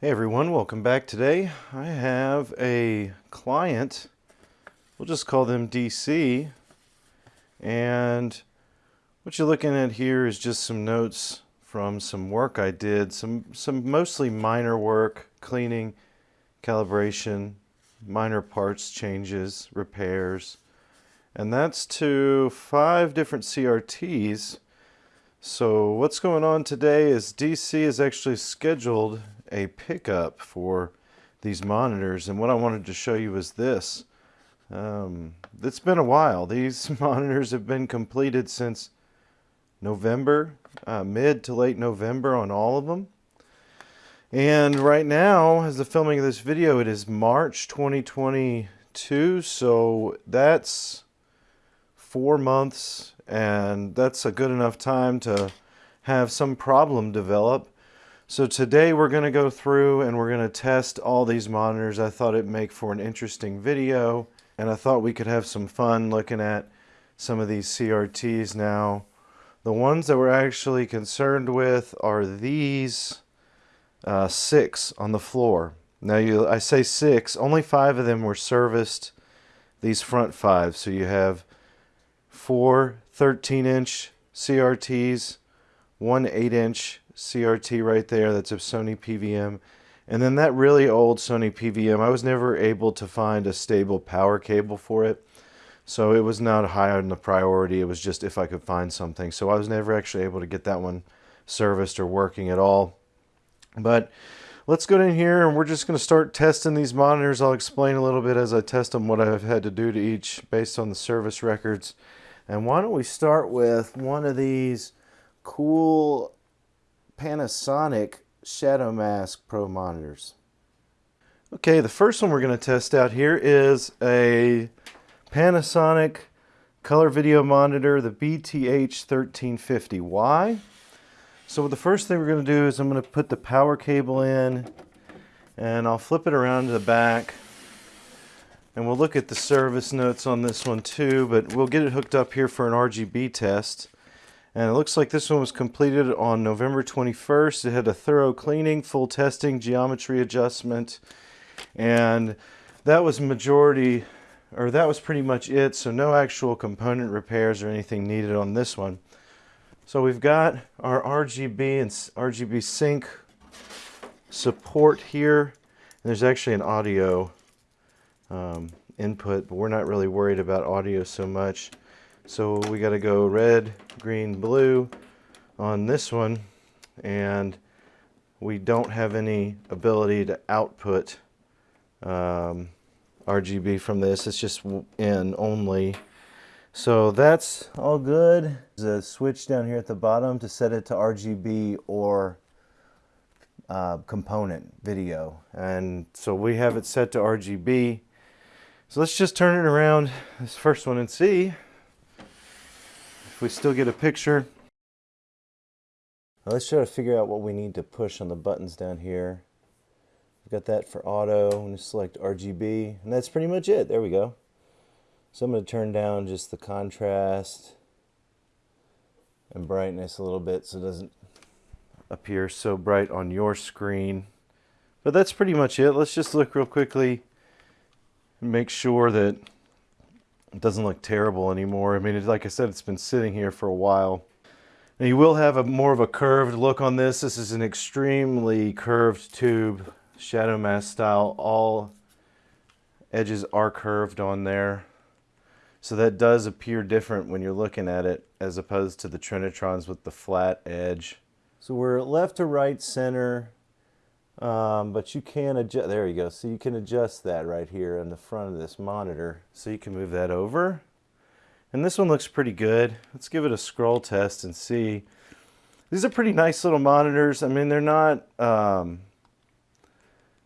Hey everyone, welcome back today. I have a client, we'll just call them DC, and what you're looking at here is just some notes from some work I did, some, some mostly minor work, cleaning, calibration, minor parts changes, repairs, and that's to five different CRTs. So what's going on today is DC is actually scheduled a pickup for these monitors and what I wanted to show you is this. Um, it's been a while. These monitors have been completed since November, uh, mid to late November on all of them. And right now, as the filming of this video, it is March 2022, so that's four months, and that's a good enough time to have some problem develop so today we're going to go through and we're going to test all these monitors. I thought it'd make for an interesting video and I thought we could have some fun looking at some of these CRTs now. The ones that we're actually concerned with are these uh, six on the floor. Now you, I say six, only five of them were serviced, these front five. So you have four 13 inch CRTs, one 8 inch CRT right there. That's a Sony PVM. And then that really old Sony PVM, I was never able to find a stable power cable for it. So it was not high on the priority. It was just if I could find something. So I was never actually able to get that one serviced or working at all. But let's go in here and we're just going to start testing these monitors. I'll explain a little bit as I test them what I've had to do to each based on the service records. And why don't we start with one of these cool Panasonic Shadow Mask Pro monitors. Okay, the first one we're going to test out here is a Panasonic color video monitor, the BTH1350Y? So the first thing we're going to do is I'm going to put the power cable in and I'll flip it around to the back and we'll look at the service notes on this one too, but we'll get it hooked up here for an RGB test. And it looks like this one was completed on November 21st. It had a thorough cleaning, full testing, geometry adjustment, and that was majority, or that was pretty much it. So no actual component repairs or anything needed on this one. So we've got our RGB and RGB sync support here. And there's actually an audio um, input, but we're not really worried about audio so much. So we got to go red, green, blue on this one and we don't have any ability to output um, RGB from this. It's just in only. So that's all good. There's a switch down here at the bottom to set it to RGB or uh, component video. And so we have it set to RGB. So let's just turn it around, this first one, and see if we still get a picture. Now let's try to figure out what we need to push on the buttons down here. We've got that for auto. I'm going to select RGB, and that's pretty much it. There we go. So I'm going to turn down just the contrast and brightness a little bit so it doesn't appear so bright on your screen. But that's pretty much it. Let's just look real quickly and make sure that it doesn't look terrible anymore. I mean, it, like I said, it's been sitting here for a while. Now you will have a more of a curved look on this. This is an extremely curved tube, shadow mask style. All edges are curved on there. So that does appear different when you're looking at it as opposed to the Trinitrons with the flat edge. So we're left to right center um, but you can adjust, there you go. So you can adjust that right here in the front of this monitor. So you can move that over. And this one looks pretty good. Let's give it a scroll test and see. These are pretty nice little monitors. I mean, they're not, um,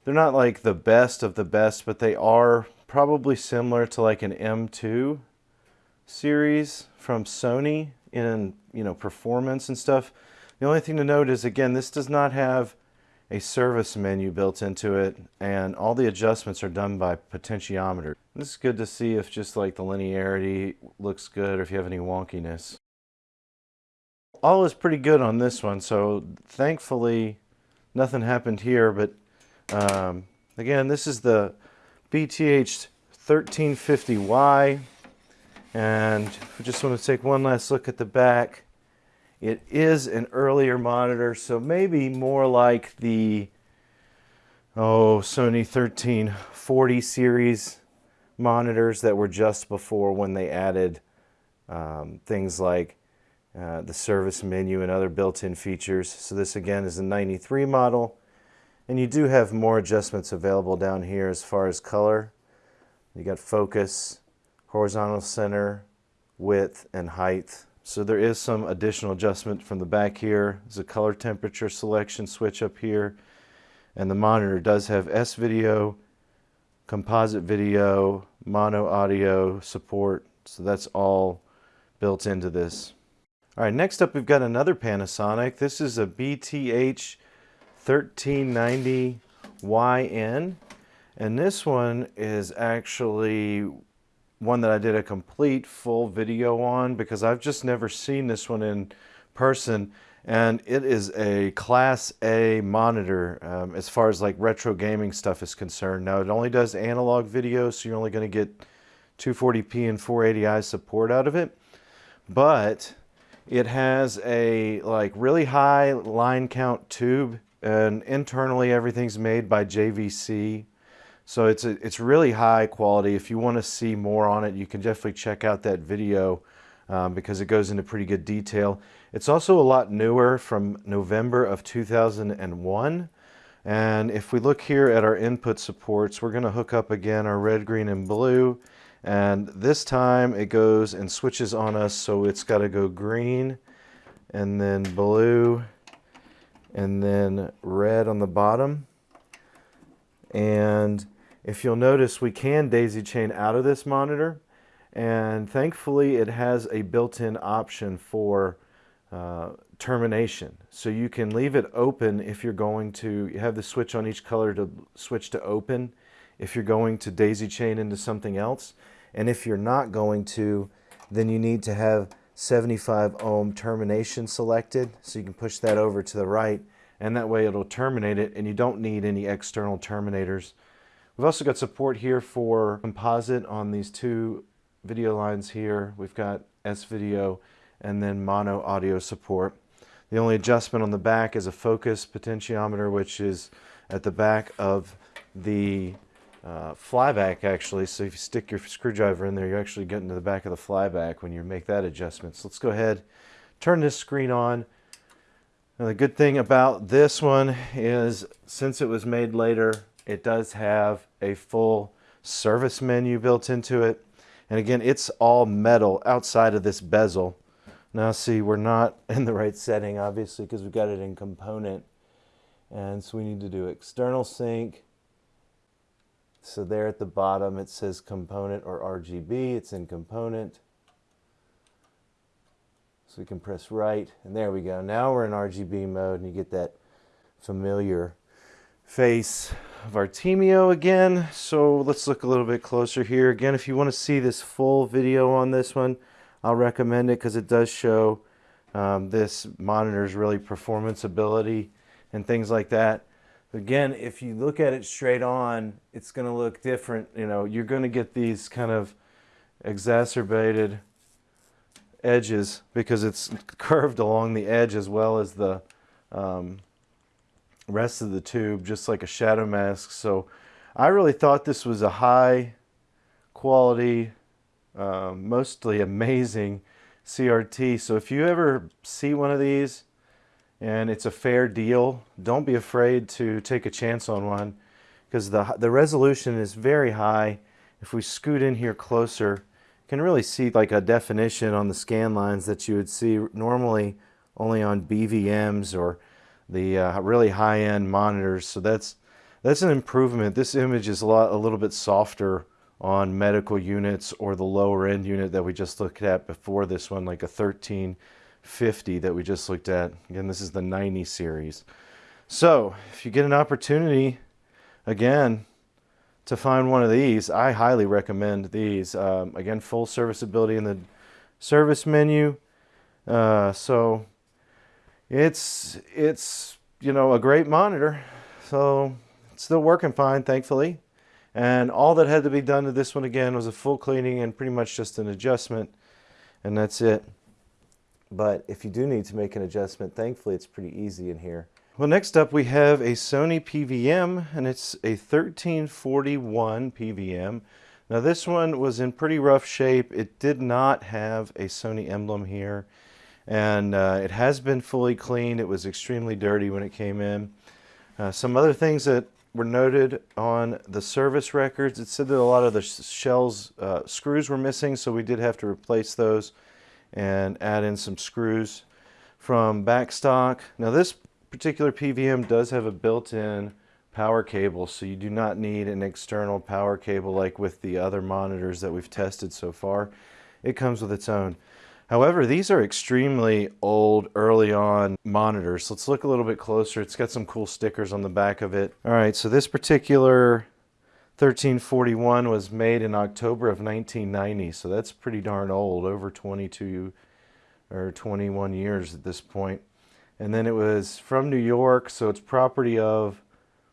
they're not like the best of the best, but they are probably similar to like an M2 series from Sony in, you know, performance and stuff. The only thing to note is, again, this does not have a service menu built into it and all the adjustments are done by potentiometer. This is good to see if just like the linearity looks good or if you have any wonkiness. All is pretty good on this one so thankfully nothing happened here but Um, again, this is the BTH 1350Y. And we just want to take one last look at the back. It is an earlier monitor, so maybe more like the oh Sony 1340 series monitors that were just before when they added um, things like uh, the service menu and other built-in features. So this again is a 93 model. And you do have more adjustments available down here as far as color. You got focus, horizontal center, width, and height. So there is some additional adjustment from the back here. There's a color temperature selection switch up here. And the monitor does have S-video, composite video, mono audio support. So that's all built into this. All right, next up we've got another Panasonic. This is a BTH 1390YN. And this one is actually one that I did a complete full video on because I've just never seen this one in person. And it is a class A monitor um, as far as like retro gaming stuff is concerned. Now it only does analog video, so you're only going to get 240p and 480i support out of it. But it has a like really high line count tube and internally everything's made by JVC. So it's, a, it's really high quality. If you want to see more on it, you can definitely check out that video um, because it goes into pretty good detail. It's also a lot newer from November of 2001. And if we look here at our input supports, we're going to hook up again our red, green, and blue. And this time it goes and switches on us, so it's got to go green and then blue and then red on the bottom. And if you'll notice, we can daisy chain out of this monitor. And thankfully, it has a built-in option for uh, termination. So you can leave it open if you're going to, you have the switch on each color to switch to open if you're going to daisy chain into something else. And if you're not going to, then you need to have 75 ohm termination selected. So you can push that over to the right and that way it'll terminate it and you don't need any external terminators. We've also got support here for composite on these two video lines here. We've got S-video and then mono audio support. The only adjustment on the back is a focus potentiometer which is at the back of the uh, flyback actually. So if you stick your screwdriver in there, you're actually getting to the back of the flyback when you make that adjustment. So let's go ahead, turn this screen on. Now the good thing about this one is since it was made later, it does have a full service menu built into it. And again, it's all metal outside of this bezel. Now see, we're not in the right setting, obviously, because we've got it in component. And so we need to do external sync, so there at the bottom it says component or RGB. It's in component. So we can press right and there we go. Now we're in RGB mode and you get that familiar face of Artemio again. So let's look a little bit closer here. Again, if you want to see this full video on this one, I'll recommend it because it does show um, this monitor's really performance ability and things like that. Again, if you look at it straight on, it's going to look different. You know, you're going to get these kind of exacerbated edges because it's curved along the edge as well as the um, rest of the tube, just like a shadow mask. So I really thought this was a high quality, uh, mostly amazing CRT. So if you ever see one of these, and it's a fair deal. Don't be afraid to take a chance on one because the, the resolution is very high. If we scoot in here closer, you can really see like a definition on the scan lines that you would see normally only on BVMs or the uh, really high-end monitors. So that's that's an improvement. This image is a lot a little bit softer on medical units or the lower end unit that we just looked at before this one, like a 13 50 that we just looked at. Again, this is the 90 series. So if you get an opportunity, again, to find one of these, I highly recommend these. Um, again, full serviceability in the service menu. Uh, so it's, it's, you know, a great monitor. So still working fine, thankfully. And all that had to be done to this one again was a full cleaning and pretty much just an adjustment. And that's it. But if you do need to make an adjustment, thankfully it's pretty easy in here. Well, next up we have a Sony PVM, and it's a 1341 PVM. Now this one was in pretty rough shape. It did not have a Sony emblem here, and uh, it has been fully cleaned. It was extremely dirty when it came in. Uh, some other things that were noted on the service records, it said that a lot of the shells, uh, screws were missing, so we did have to replace those and add in some screws from backstock. Now this particular PVM does have a built-in power cable, so you do not need an external power cable like with the other monitors that we've tested so far. It comes with its own. However, these are extremely old, early on monitors. Let's look a little bit closer. It's got some cool stickers on the back of it. All right, so this particular 1341 was made in October of 1990, so that's pretty darn old, over 22 or 21 years at this point. And then it was from New York, so it's property of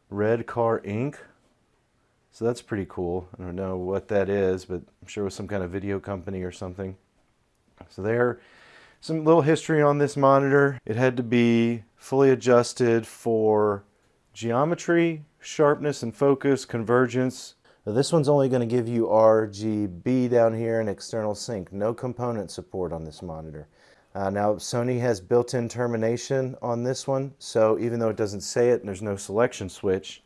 Red Car Inc. So that's pretty cool. I don't know what that is, but I'm sure it was some kind of video company or something. So there, some little history on this monitor. It had to be fully adjusted for geometry, sharpness and focus, convergence. Now this one's only going to give you RGB down here and external sync. No component support on this monitor. Uh, now Sony has built-in termination on this one, so even though it doesn't say it and there's no selection switch,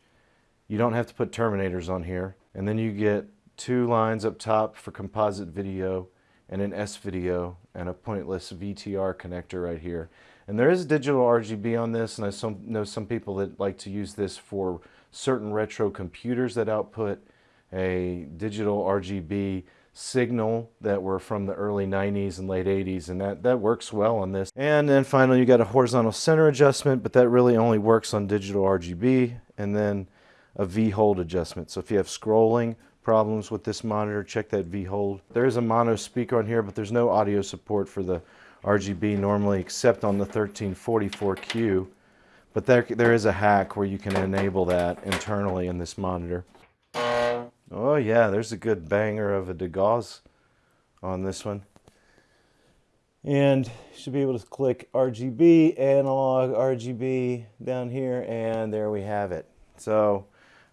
you don't have to put terminators on here. And then you get two lines up top for composite video and an S video and a pointless VTR connector right here. And there is digital RGB on this, and I know some people that like to use this for certain retro computers that output a digital RGB signal that were from the early 90s and late 80s and that that works well on this and then finally you got a horizontal center adjustment but that really only works on digital RGB and then a V-hold adjustment so if you have scrolling problems with this monitor check that V-hold there is a mono speaker on here but there's no audio support for the RGB normally except on the 1344Q but there, there is a hack where you can enable that internally in this monitor Oh yeah, there's a good banger of a DeGauss on this one. And you should be able to click RGB, analog RGB down here, and there we have it. So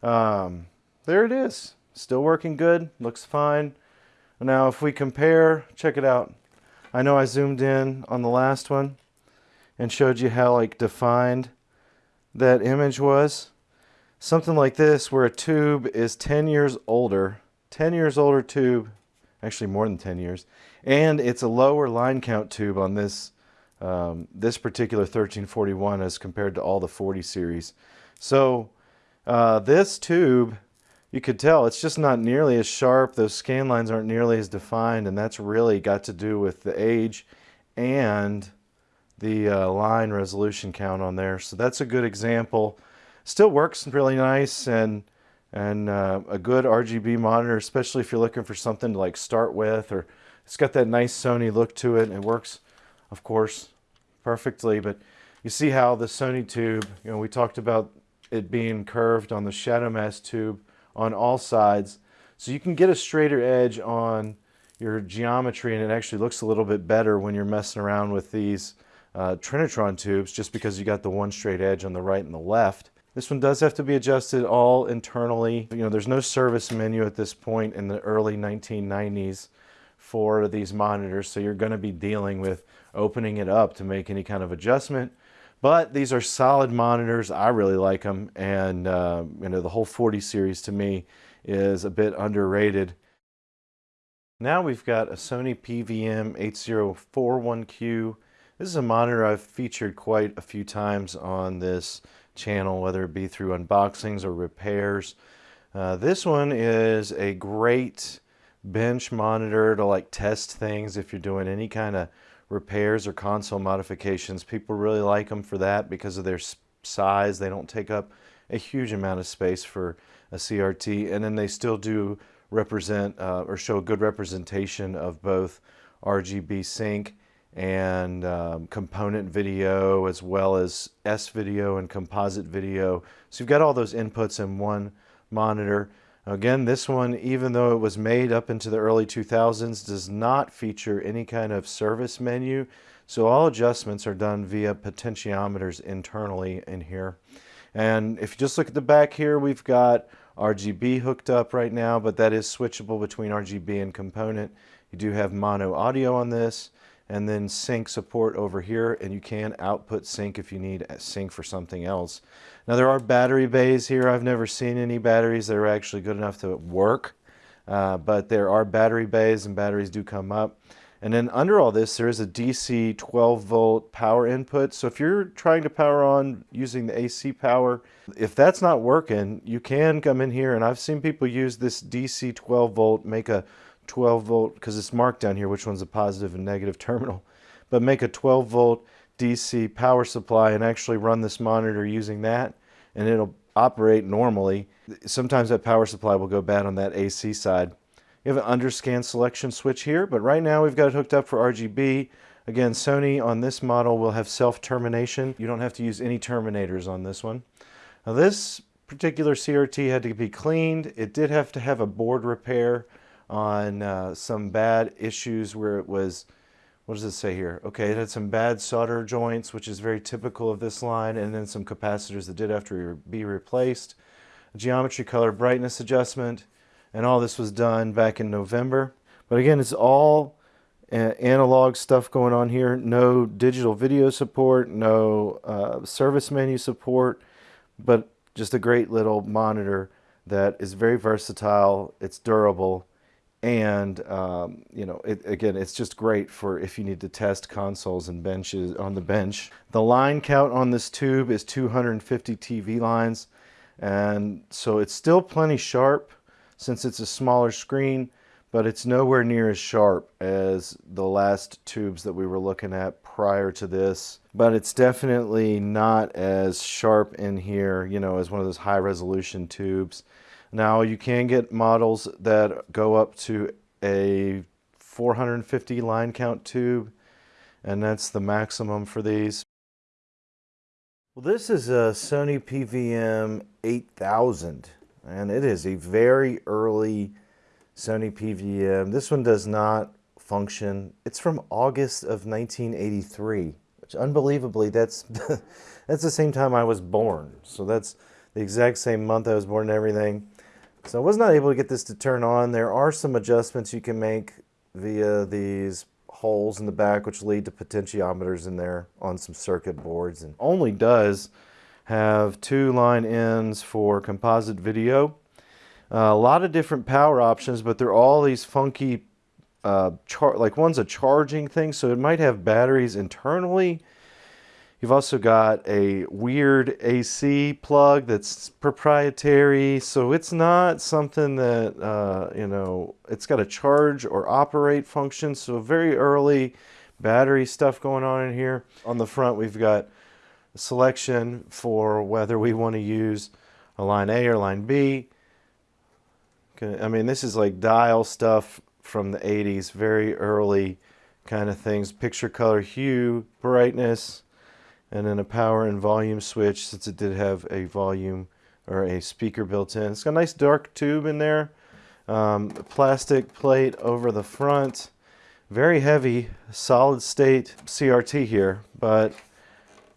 um, there it is. Still working good, looks fine. Now if we compare, check it out. I know I zoomed in on the last one and showed you how like defined that image was something like this where a tube is 10 years older, 10 years older tube, actually more than 10 years, and it's a lower line count tube on this um, this particular 1341 as compared to all the 40 series. So uh, this tube, you could tell it's just not nearly as sharp. Those scan lines aren't nearly as defined, and that's really got to do with the age and the uh, line resolution count on there. So that's a good example still works really nice and and uh, a good RGB monitor, especially if you're looking for something to like start with, or it's got that nice Sony look to it. It works, of course, perfectly. But you see how the Sony tube, you know, we talked about it being curved on the Shadow Mask tube on all sides, so you can get a straighter edge on your geometry, and it actually looks a little bit better when you're messing around with these uh, Trinitron tubes, just because you got the one straight edge on the right and the left. This one does have to be adjusted all internally. You know, there's no service menu at this point in the early 1990s for these monitors, so you're going to be dealing with opening it up to make any kind of adjustment. But these are solid monitors. I really like them, and uh, you know the whole 40 series to me is a bit underrated. Now we've got a Sony PVM 8041Q. This is a monitor I've featured quite a few times on this channel, whether it be through unboxings or repairs. Uh, this one is a great bench monitor to like test things if you're doing any kind of repairs or console modifications. People really like them for that because of their size. They don't take up a huge amount of space for a CRT and then they still do represent uh, or show a good representation of both RGB sync and um, component video as well as S video and composite video. So you've got all those inputs in one monitor. Again, this one, even though it was made up into the early 2000s, does not feature any kind of service menu. So all adjustments are done via potentiometers internally in here. And if you just look at the back here, we've got RGB hooked up right now, but that is switchable between RGB and component. You do have mono audio on this and then sync support over here and you can output sync if you need sync for something else. Now there are battery bays here. I've never seen any batteries that are actually good enough to work, uh, but there are battery bays and batteries do come up. And then under all this, there is a DC 12 volt power input. So if you're trying to power on using the AC power, if that's not working, you can come in here and I've seen people use this DC 12 volt, make a 12 volt, because it's marked down here which one's a positive and negative terminal, but make a 12 volt DC power supply and actually run this monitor using that and it'll operate normally. Sometimes that power supply will go bad on that AC side. You have an underscan selection switch here, but right now we've got it hooked up for RGB. Again, Sony on this model will have self-termination. You don't have to use any terminators on this one. Now this particular CRT had to be cleaned. It did have to have a board repair on uh, some bad issues where it was, what does it say here? Okay, it had some bad solder joints, which is very typical of this line, and then some capacitors that did have to be replaced. Geometry color brightness adjustment, and all this was done back in November. But again, it's all uh, analog stuff going on here. No digital video support, no uh, service menu support, but just a great little monitor that is very versatile, it's durable, and um, you know it, again it's just great for if you need to test consoles and benches on the bench. The line count on this tube is 250 TV lines. And so it's still plenty sharp since it's a smaller screen but it's nowhere near as sharp as the last tubes that we were looking at prior to this. But it's definitely not as sharp in here you know as one of those high resolution tubes now you can get models that go up to a 450 line count tube and that's the maximum for these. Well this is a Sony PVM 8000 and it is a very early Sony PVM. This one does not function. It's from August of 1983 which unbelievably that's that's the same time I was born. So that's the exact same month I was born and everything. So I was not able to get this to turn on. There are some adjustments you can make via these holes in the back which lead to potentiometers in there on some circuit boards and only does have two line ends for composite video. Uh, a lot of different power options but they're all these funky uh, like one's a charging thing so it might have batteries internally You've also got a weird AC plug that's proprietary, so it's not something that, uh, you know, it's got a charge or operate function, so very early battery stuff going on in here. On the front, we've got a selection for whether we want to use a line A or line B. I mean, this is like dial stuff from the 80s, very early kind of things. Picture color hue, brightness, and then a power and volume switch since it did have a volume or a speaker built in. It's got a nice dark tube in there, um, plastic plate over the front, very heavy solid state CRT here, but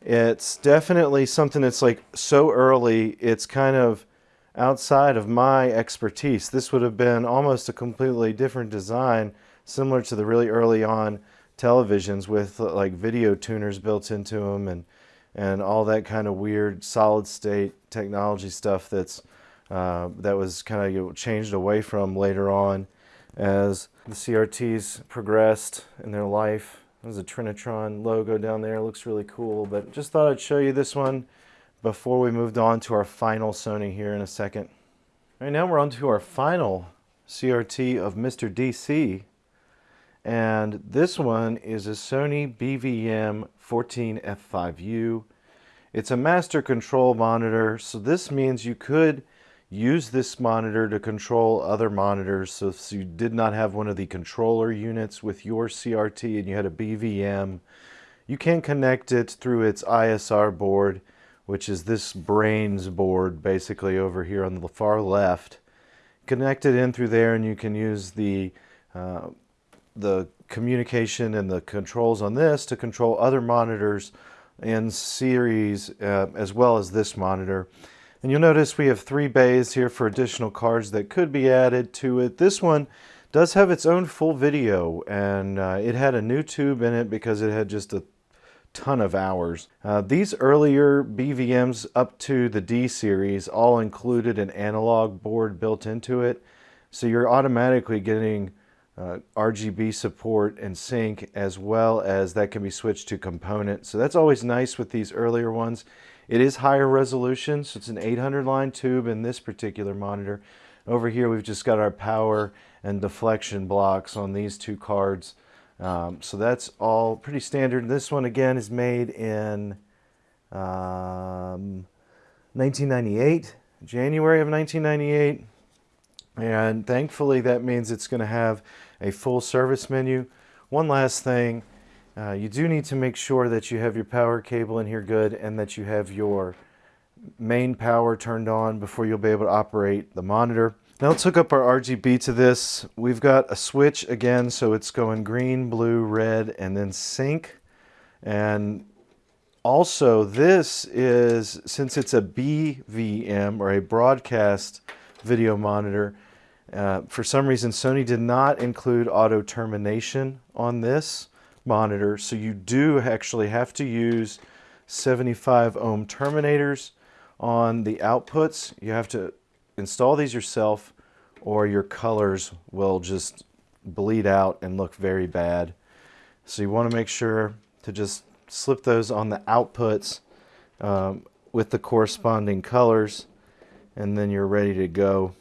it's definitely something that's like so early, it's kind of outside of my expertise. This would have been almost a completely different design, similar to the really early on televisions with like video tuners built into them and and all that kind of weird solid state technology stuff that's uh, that was kind of changed away from later on as the CRTs progressed in their life. There's a Trinitron logo down there, looks really cool, but just thought I'd show you this one before we moved on to our final Sony here in a second. All right, now we're on to our final CRT of Mr. DC and this one is a Sony BVM 14F5U. It's a master control monitor, so this means you could use this monitor to control other monitors. So if you did not have one of the controller units with your CRT and you had a BVM, you can connect it through its ISR board, which is this brains board basically over here on the far left. Connect it in through there and you can use the, uh, the communication and the controls on this to control other monitors in series uh, as well as this monitor. And you'll notice we have three bays here for additional cards that could be added to it. This one does have its own full video and uh, it had a new tube in it because it had just a ton of hours. Uh, these earlier BVMs up to the D series all included an analog board built into it. So you're automatically getting uh, RGB support and sync as well as that can be switched to component. So that's always nice with these earlier ones. It is higher resolution, so it's an 800 line tube in this particular monitor. Over here we've just got our power and deflection blocks on these two cards. Um, so that's all pretty standard. This one again is made in um, 1998, January of 1998. And thankfully that means it's going to have a full service menu. One last thing, uh, you do need to make sure that you have your power cable in here good and that you have your main power turned on before you'll be able to operate the monitor. Now let's hook up our RGB to this. We've got a switch again, so it's going green, blue, red, and then sync. And also this is, since it's a BVM or a broadcast video monitor, uh, for some reason Sony did not include auto termination on this monitor. So you do actually have to use 75 ohm terminators on the outputs. You have to install these yourself or your colors will just bleed out and look very bad. So you want to make sure to just slip those on the outputs um, with the corresponding colors and then you're ready to go.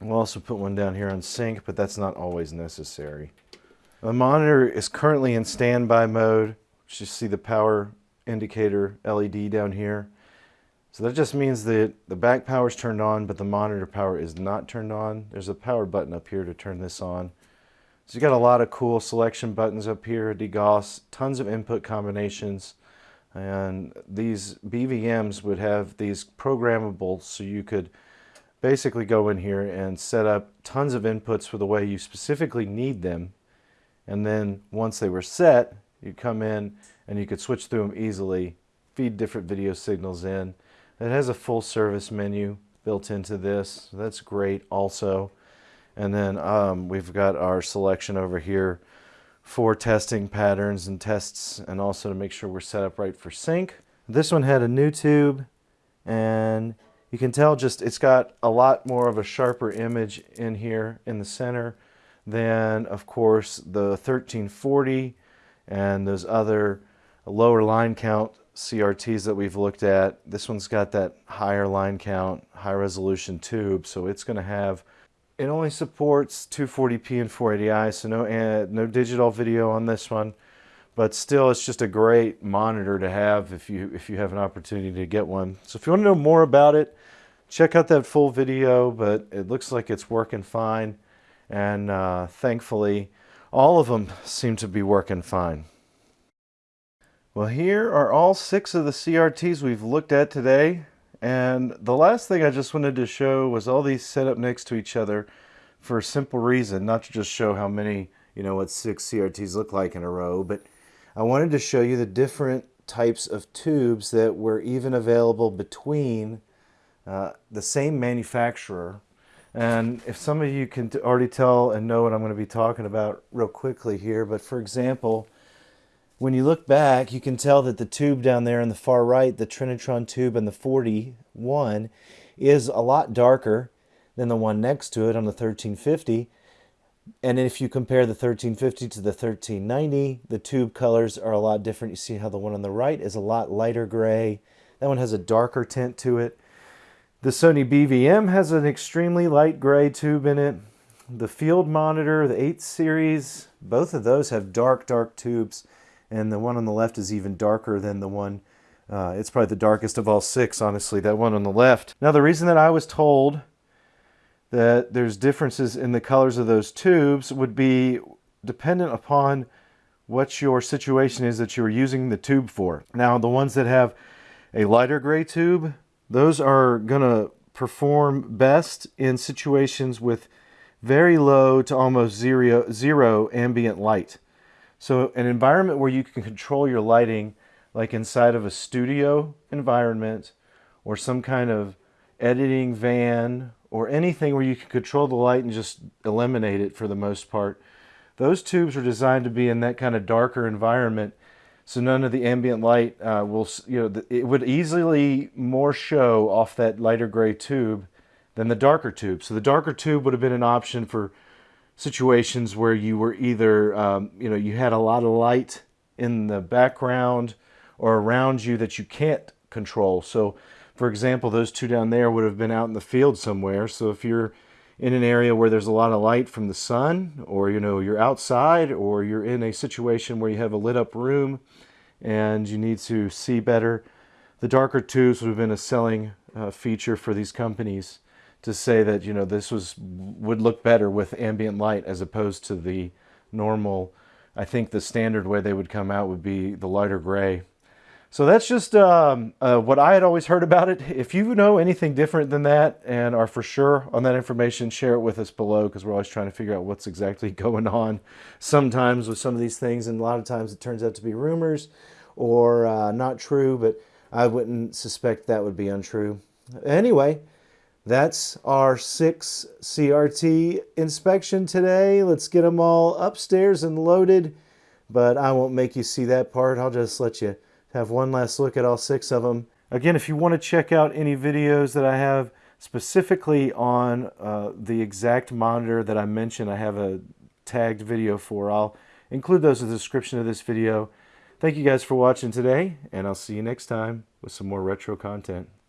We'll also put one down here on sync, but that's not always necessary. The monitor is currently in standby mode. You see the power indicator LED down here. So that just means that the back power is turned on, but the monitor power is not turned on. There's a power button up here to turn this on. So you got a lot of cool selection buttons up here, degauss, tons of input combinations. And these BVMs would have these programmable so you could basically go in here and set up tons of inputs for the way you specifically need them and then once they were set, you come in and you could switch through them easily, feed different video signals in. It has a full service menu built into this. That's great also. And then um, we've got our selection over here for testing patterns and tests and also to make sure we're set up right for sync. This one had a new tube and you can tell just it's got a lot more of a sharper image in here in the center than, of course, the 1340 and those other lower line count CRTs that we've looked at. This one's got that higher line count, high resolution tube, so it's going to have, it only supports 240p and 480i, so no, uh, no digital video on this one, but still it's just a great monitor to have if you, if you have an opportunity to get one. So if you want to know more about it, check out that full video, but it looks like it's working fine and uh, thankfully all of them seem to be working fine. Well here are all six of the CRTs we've looked at today and the last thing I just wanted to show was all these set up next to each other for a simple reason, not to just show how many, you know, what six CRTs look like in a row, but I wanted to show you the different types of tubes that were even available between uh, the same manufacturer and if some of you can already tell and know what I'm going to be talking about real quickly here, but for example, when you look back, you can tell that the tube down there in the far right, the Trinitron tube and the 41, is a lot darker than the one next to it on the 1350. And if you compare the 1350 to the 1390, the tube colors are a lot different. You see how the one on the right is a lot lighter gray. That one has a darker tint to it. The Sony BVM has an extremely light gray tube in it. The field monitor, the 8 series, both of those have dark, dark tubes. And the one on the left is even darker than the one Uh, it's probably the darkest of all six, honestly, that one on the left. Now, the reason that I was told that there's differences in the colors of those tubes would be dependent upon what your situation is that you're using the tube for. Now, the ones that have a lighter gray tube, those are going to perform best in situations with very low to almost zero, zero ambient light. So an environment where you can control your lighting, like inside of a studio environment or some kind of editing van or anything where you can control the light and just eliminate it for the most part. Those tubes are designed to be in that kind of darker environment so none of the ambient light uh, will, you know, it would easily more show off that lighter gray tube than the darker tube. So the darker tube would have been an option for situations where you were either, um, you know, you had a lot of light in the background or around you that you can't control. So for example, those two down there would have been out in the field somewhere. So if you're in an area where there's a lot of light from the sun or you know you're outside or you're in a situation where you have a lit up room and you need to see better the darker tubes would have been a selling uh, feature for these companies to say that you know this was would look better with ambient light as opposed to the normal I think the standard way they would come out would be the lighter gray so that's just um, uh, what I had always heard about it. If you know anything different than that and are for sure on that information, share it with us below because we're always trying to figure out what's exactly going on sometimes with some of these things. And a lot of times it turns out to be rumors or uh, not true, but I wouldn't suspect that would be untrue. Anyway, that's our six CRT inspection today. Let's get them all upstairs and loaded, but I won't make you see that part. I'll just let you have one last look at all six of them. Again, if you want to check out any videos that I have specifically on uh, the exact monitor that I mentioned, I have a tagged video for. I'll include those in the description of this video. Thank you guys for watching today, and I'll see you next time with some more retro content.